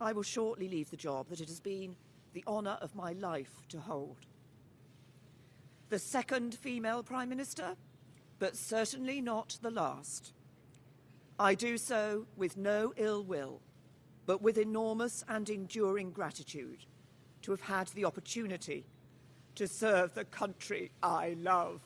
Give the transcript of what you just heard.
I will shortly leave the job that it has been the honour of my life to hold. The second female Prime Minister, but certainly not the last. I do so with no ill will, but with enormous and enduring gratitude to have had the opportunity to serve the country I love.